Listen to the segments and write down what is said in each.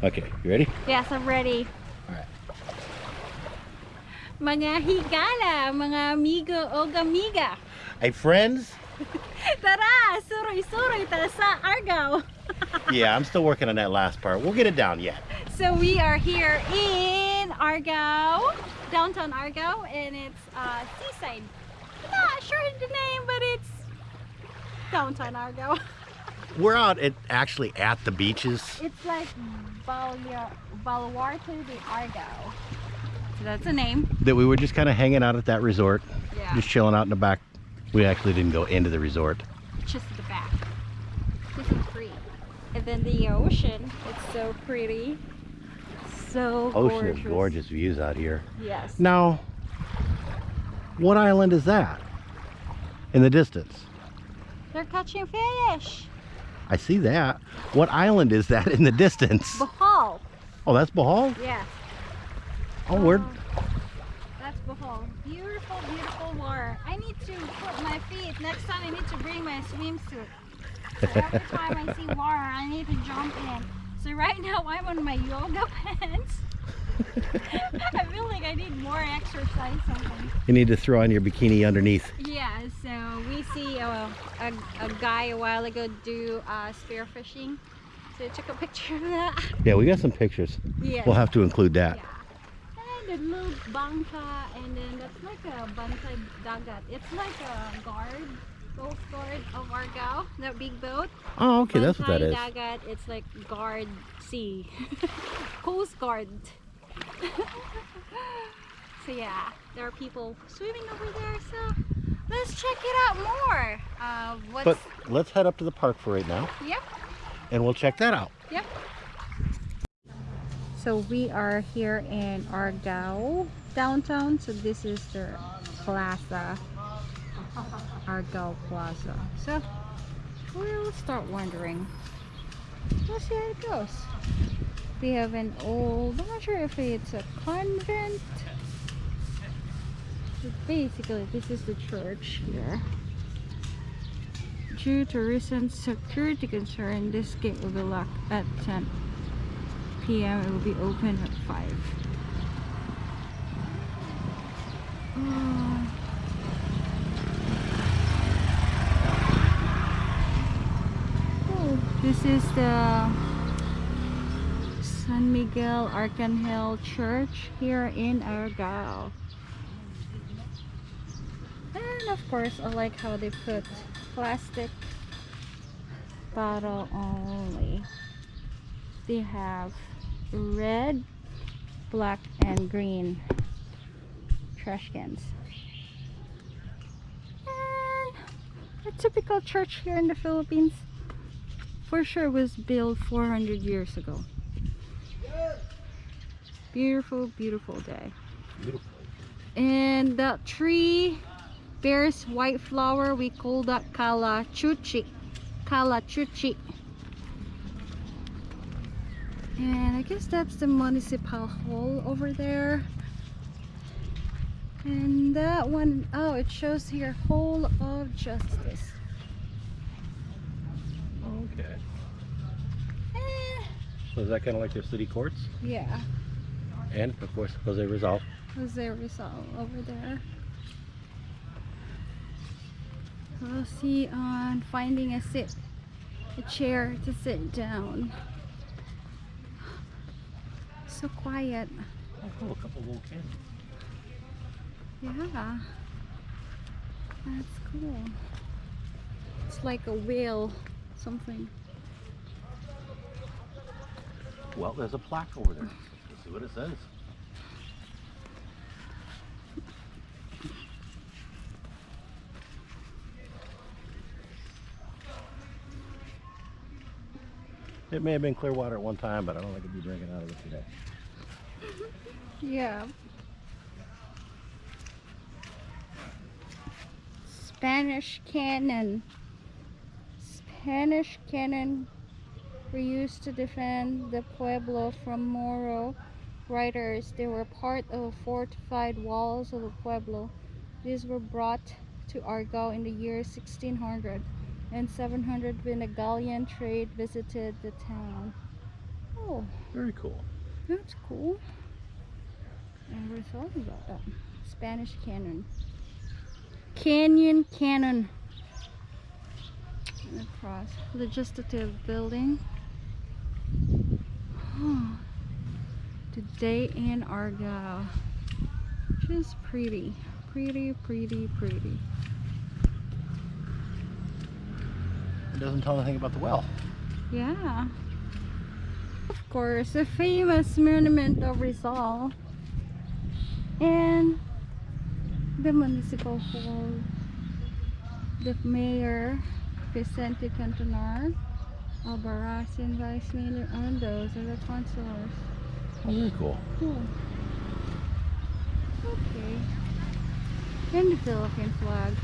Okay, you ready? Yes, I'm ready. Alright. Mga higala, mga amigo o gamiga. Hey, friends. Tara, suroy-suroy ta sa Argao. yeah, I'm still working on that last part. We'll get it down yet. So we are here in Argao, downtown Argao, and it's uh, seaside. Not sure the name, but it's downtown Argao. We're out at actually at the beaches. It's like Baluarte de Argao. So that's a name. That we were just kind of hanging out at that resort, Yeah. just chilling out in the back. We actually didn't go into the resort. just the back. This is free. And then the ocean, it's so pretty. So Ocean gorgeous. is gorgeous views out here. Yes. Now, what island is that in the distance? They're catching fish. I see that. What island is that in the distance? Bohol. Oh, that's Bohol? Yeah. Oh, where? Um, that's Bohol. Beautiful, beautiful water. I need to put my feet. Next time I need to bring my swimsuit. So every time I see water, I need to jump in. So right now I'm on my yoga pants. I feel like I need more exercise something. You need to throw on your bikini underneath. Yeah, so we see a, a, a guy a while ago do uh, spear fishing. So I took a picture of that. Yeah, we got some pictures. Yeah. We'll have to include that. Yeah. And the little bangka, and then that's like a bantay dagat. It's like a guard, coast guard of Argao, that big boat. Oh, okay, that's what that is. dagat, it's like guard sea. coast guard. so yeah, there are people swimming over there, so let's check it out more. Uh, what's, But let's head up to the park for right now, yep. and we'll check that out. Yep. So we are here in Argao downtown. So this is the plaza, Argao Plaza. So we'll start wandering. We'll see how it goes. We have an old, I'm not sure if it's a convent. But basically, this is the church here. Due to recent security concern, this gate will be locked at 10 p.m. It will be open at 5. Uh, oh, this is the San Miguel Arcangel Church here in Argao. And of course, I like how they put plastic bottle only. They have red, black, and green trash cans. And a typical church here in the Philippines for sure was built 400 years ago. Beautiful, beautiful day. Beautiful. And that tree bears white flower. We call that kalachuchi. Kalachuchi. And I guess that's the municipal hall over there. And that one, oh, it shows here Hall of Justice. Okay. Eh, So is that kind of like their city courts? yeah, And of course, Jose Rizal. Jose Rizal over there. We'll see on finding a sit, a chair to sit down. So quiet. Oh, a couple little cans. Yeah. That's cool. It's like a whale, something. Well, there's a plaque over there. See what it says. It may have been clear water at one time, but I don't think it'd be drinking out of it today. Yeah. Spanish cannon. Spanish cannon were used to defend the pueblo from Moro riders. They were part of the fortified walls of the pueblo. These were brought to Argao in the year 1600 and 700 when a galleon trade visited the town. Oh, Very cool. that's cool. And we're talking about that. Spanish cannon. Canyon Cannon. Across. Legislative building. Today in Argao. Just pretty. Pretty, pretty, pretty. It doesn't tell anything about the well. Yeah. Of course, the famous monument of Rizal. And the municipal hall. The mayor, Vicente Cantonar, Albarazin Vice Mayor, and those are the councilors. Very cool. Cool. Okay. And the Philippine flag.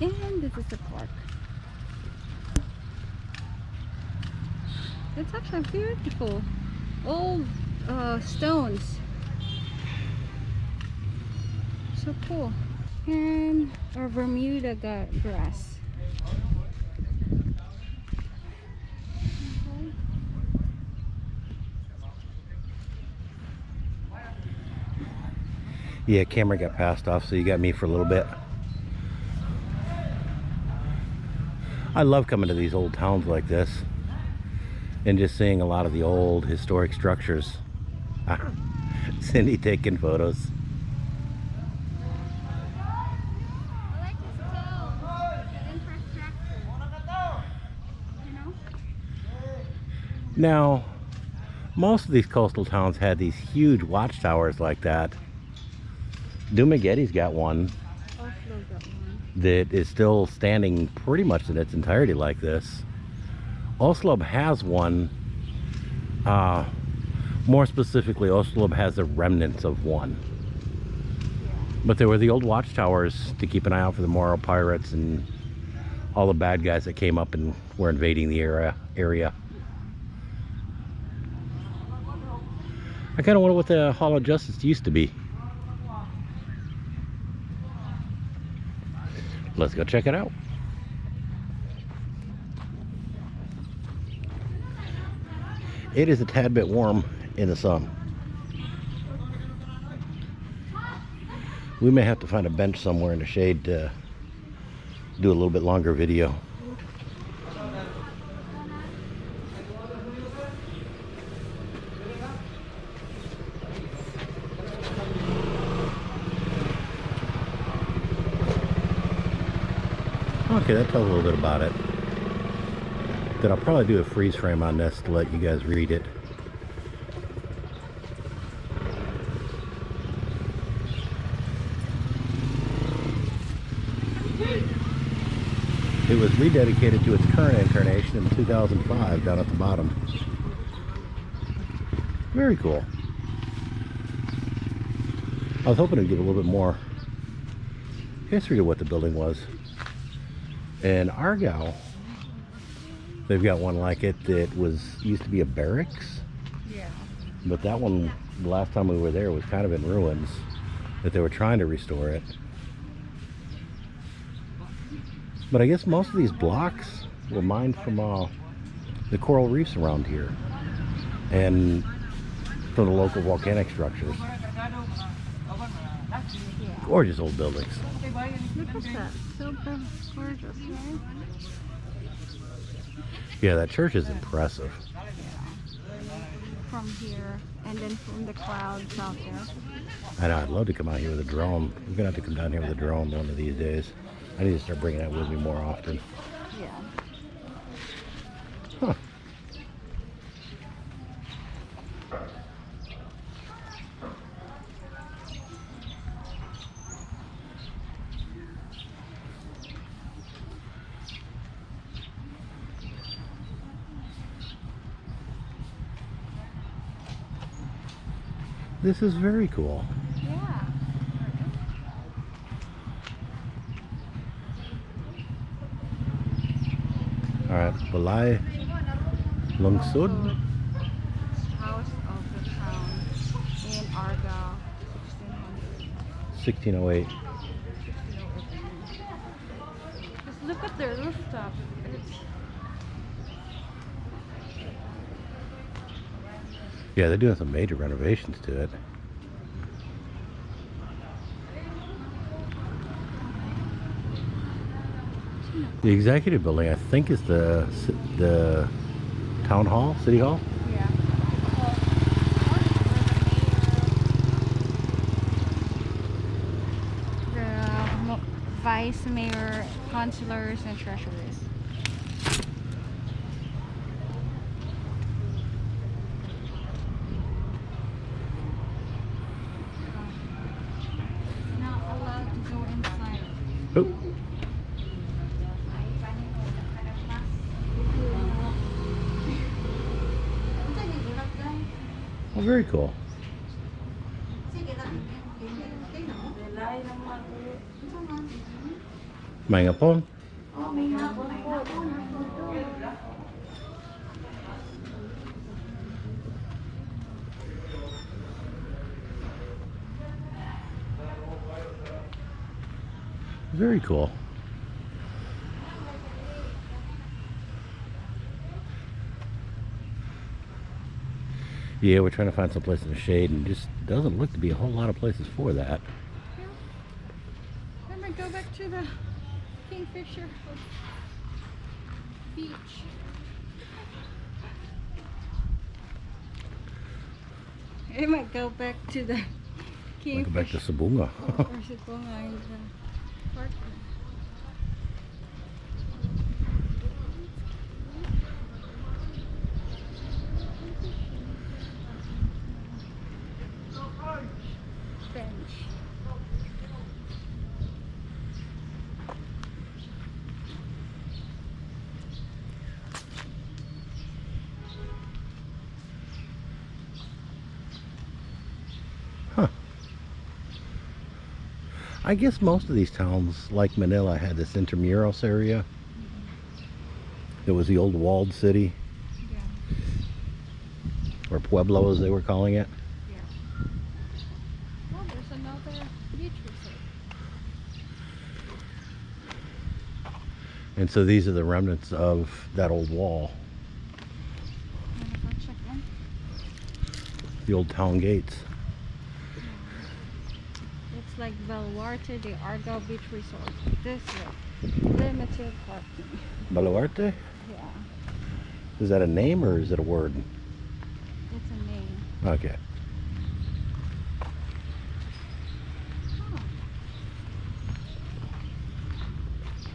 And this is the park. It's actually beautiful. Old uh, stones. So cool. And our Bermuda grass. Okay. Yeah, camera got passed off, so you got me for a little bit. I love coming to these old towns like this and just seeing a lot of the old historic structures. Cindy taking photos. Now, most of these coastal towns had these huge watchtowers like that. Dumaguete's got one Oslob got one. that is still standing pretty much in its entirety like this. Oslob has one. Uh, more specifically, Oslob has the remnants of one. But there were the old watchtowers to keep an eye out for the Moro pirates and all the bad guys that came up and were invading the area. area. I kind of wonder what the Hall of Justice used to be. Let's go check it out. It is a tad bit warm in the sun. We may have to find a bench somewhere in the shade to do a little bit longer video. Okay, that tells a little bit about it. Then I'll probably do a freeze frame on this to let you guys read it. It was rededicated to its current incarnation in 2005 down at the bottom. Very cool. I was hoping to give a little bit more history to what the building was. In Argyle, they've got one like it that was used to be a barracks, Yeah. but that one, the last time we were there, was kind of in ruins. That they were trying to restore it. But I guess most of these blocks were mined from uh, the coral reefs around here, and from the local volcanic structures. Gorgeous old buildings. Look at that. So go- gorgeous, right? Yeah, that church is impressive. From here and then from the clouds out there. I know, I'd love to come out here with a drone. We're gonna have to come down here with a drone one of these days. I need to start bringing that with me more often. Yeah. This is very cool. Yeah. Alright, Balai Lungsud. House of the town in Argao, 1600. 1608. Just look at their rooftop. It's Yeah, they're doing some major renovations to it. The executive building, I think, is the the town hall, city hall. Yeah. The um, vice mayor, councilors, and treasurers. Not allowed to go inside. Oh, oh, very cool. May nga po. Very cool. Yeah, we're trying to find some place in the shade and just doesn't look to be a whole lot of places for that. Then we go back to the Kingfisher beach. I might go back to the Might go back to Kingfisher. Sabunga. or Sibonga the park. Bench. I guess most of these towns, like Manila, had this Intramuros area. It was the old walled city, Yeah. or Pueblo as they were calling it. Oh, there's another beach resort. And so these are the remnants of that old wall, check in? the old town gates. Like Baluarte the Argao Beach Resort. This way. Limited parking. Baluarte? Yeah, Is that a name or is it a word? it's a name. Okay. Huh.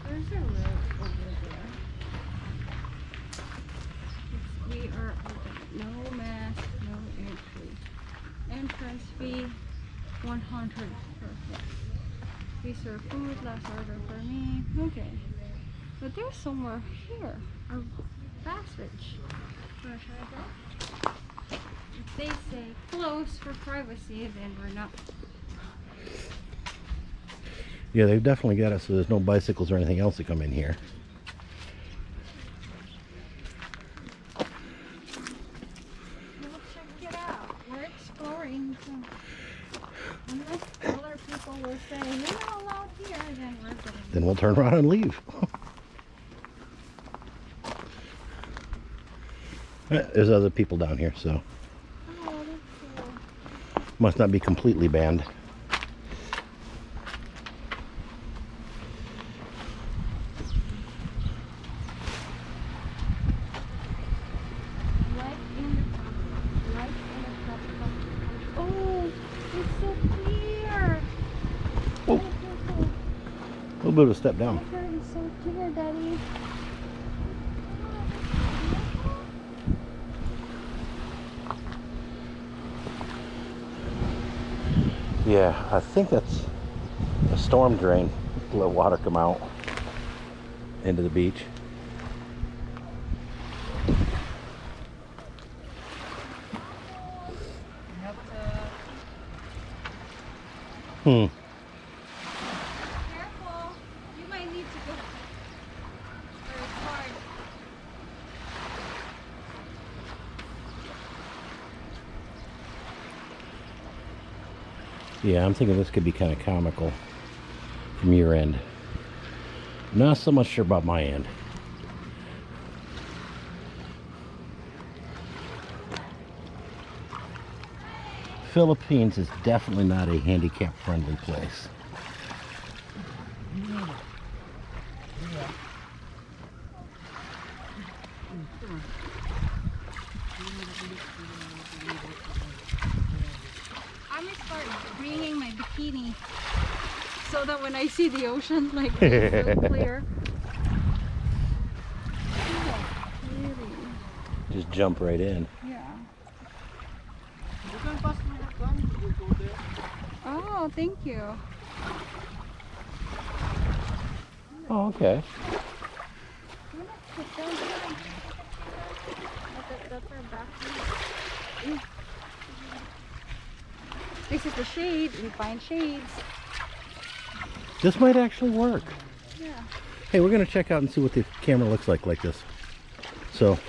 There's a road over there. It's, we are open. No mask, no entry. Entrance fee, 100 per head. We serve food, last order for me. Okay. But there's somewhere here, a passage. Wanna try that? If they say close for privacy, then we're not Yeah, they've definitely got it so there's no bicycles or anything else that come in here. We'll check it out. We're exploring. So unless other people will say you're not allowed here, then. Then we'll turn around and leave. Eh, There's other people down here, so Oh, that's cool. must not be completely banned. Light in the top. Light in the top. Oh, it's so clear. Oh. Look, look, look. A little bit of a step down. So clear, Daddy. Yeah, I think that's a storm drain. Let water come out into the beach. Hmm. Careful. You might need to go. Or it's hard. Yeah, I'm thinking this could be kind of comical from your end. Not so much sure about my end. Philippines is definitely not a handicap friendly place. I'm gonna start bringing my bikini so that when I see the ocean, like it's so clear. Just jump right in. Yeah. You can pass me the gun, you go there. Oh, thank you. Oh, okay. Sit down here. That- that's our. This is the shade. We find shades. This might actually work. Yeah. Hey, we're gonna check out and see what the camera looks like like this. So